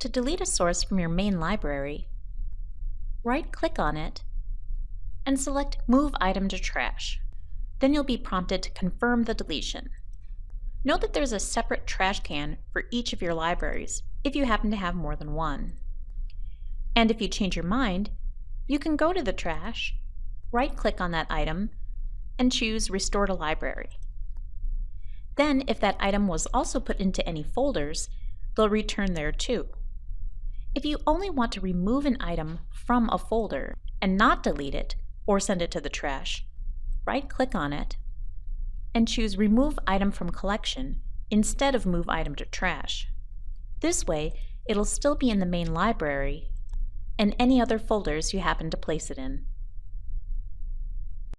To delete a source from your main library, right-click on it and select Move Item to Trash. Then you'll be prompted to confirm the deletion. Note that there's a separate trash can for each of your libraries if you happen to have more than one. And if you change your mind, you can go to the trash, right-click on that item, and choose Restore to Library. Then, if that item was also put into any folders, they'll return there too. If you only want to remove an item from a folder and not delete it or send it to the trash, right-click on it and choose Remove Item from Collection instead of Move Item to Trash. This way, it'll still be in the main library and any other folders you happen to place it in.